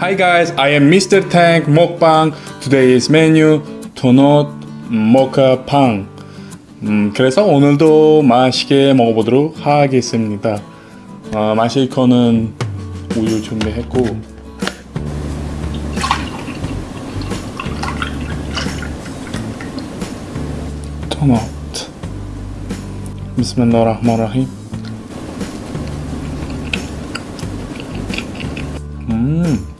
Hi guys, I am Mr. Tank Mukbang. Today's menu 도넛 모카 빵. 음, 그래서 오늘도 맛있게 먹어보도록 하겠습니다. 어, 마실 거는 우유 준비했고 도넛. 비스밀라흐마라힘. 음.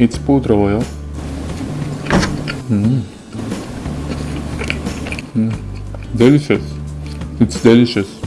it's пудровое. Mm. Mm. Delicious. It's delicious.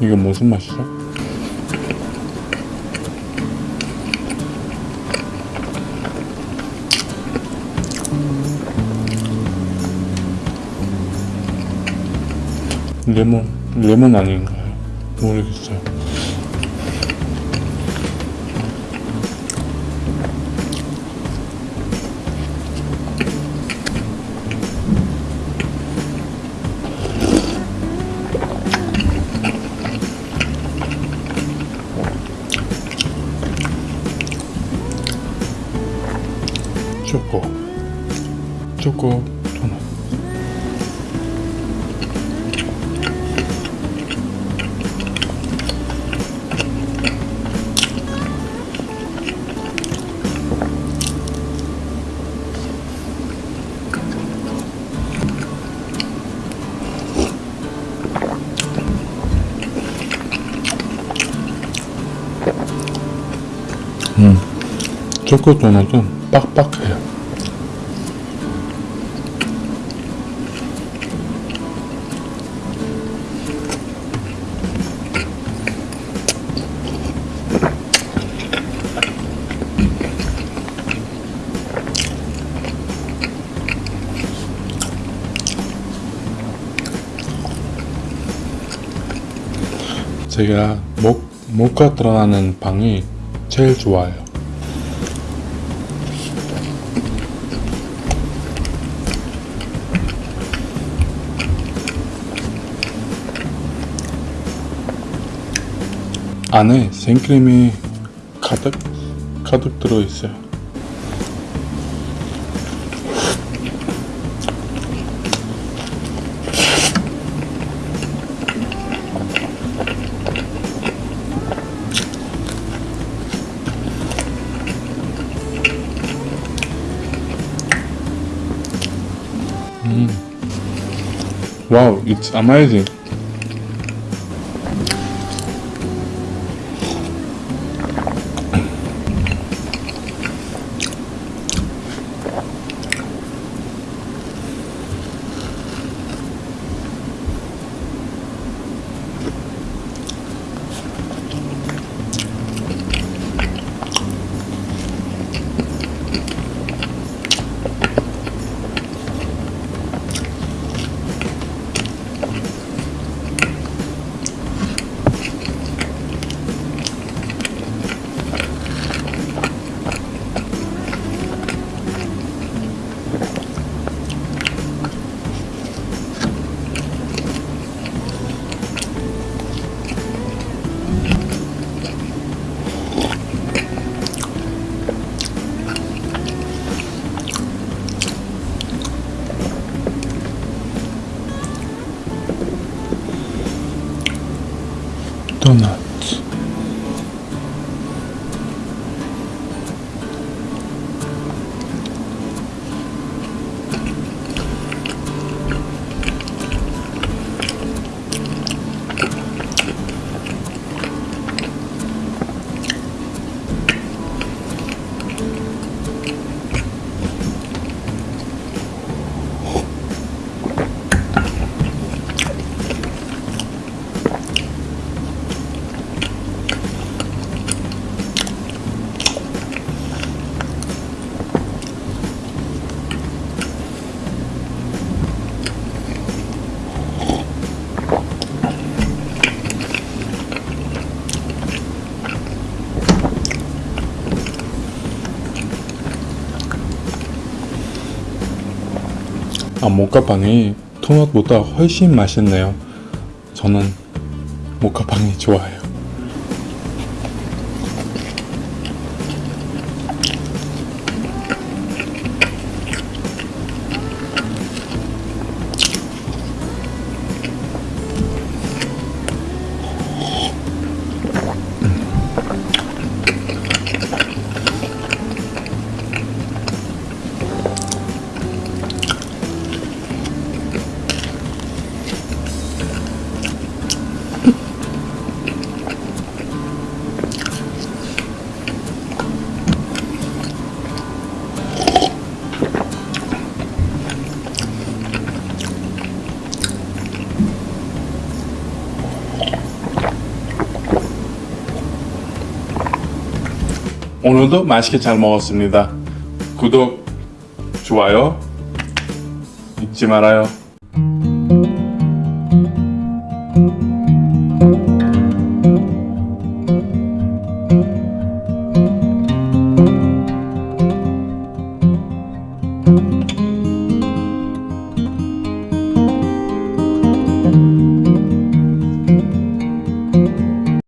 이게 무슨 맛이죠? 레몬, 레몬 아닌가요? 모르겠어요. 초코 초코 도넛 음, 초코 도넛은 빡빡해요. 제가 목, 목과 들어가는 빵이 제일 좋아요. 안에 생크림이 가득 가득 들어 있어요. Wow, it's amazing. 도넛 아, 모카빵이 토넛보다 훨씬 맛있네요. 저는 모카빵이 좋아요. 오늘도 맛있게 잘 먹었습니다. 구독, 좋아요 잊지 말아요.